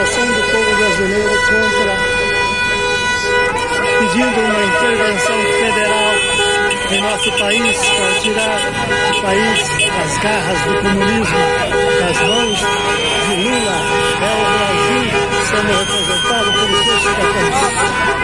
mobilização do povo brasileiro contra, pedindo uma intervenção federal em nosso país para tirar o país das garras do comunismo, das mãos de Lula. É o Brasil sendo representado pelos seus cidadãos.